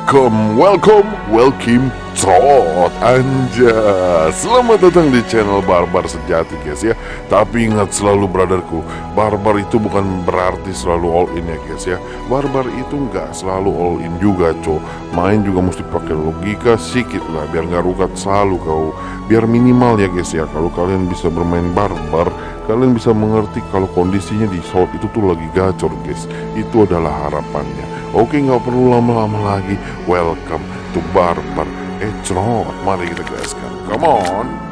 welcome, welcome, welcome, trot anja. Selamat datang di channel Barbar Sejati guys ya. Tapi ingat selalu brotherku Barbar itu bukan berarti selalu all in ya guys ya. Barbar itu nggak selalu all in juga co Main juga mesti pakai logika sedikit lah Biar nggak rukat selalu kau. Biar minimal ya guys ya Kalau kalian bisa bermain barbar Kalian bisa mengerti kalau kondisinya di shot itu tuh lagi gacor guys. Itu adalah harapannya. Oke nggak perlu lama-lama lagi. Welcome to Barbar. Ecrot Mari kita gaskan Come on